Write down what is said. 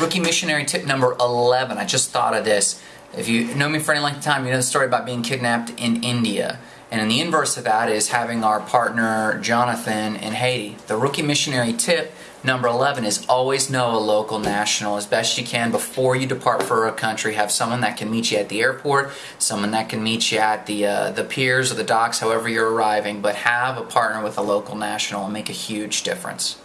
Rookie missionary tip number 11. I just thought of this. If you know me for any length of time, you know the story about being kidnapped in India. And the inverse of that is having our partner Jonathan in Haiti. The rookie missionary tip number 11 is always know a local national as best you can before you depart for a country. Have someone that can meet you at the airport, someone that can meet you at the uh, the piers or the docks, however you're arriving. But have a partner with a local national and make a huge difference.